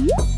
you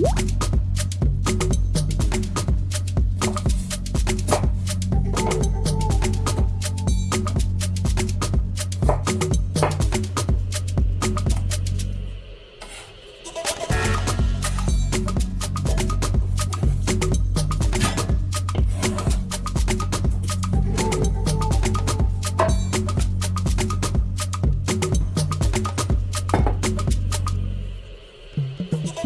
What?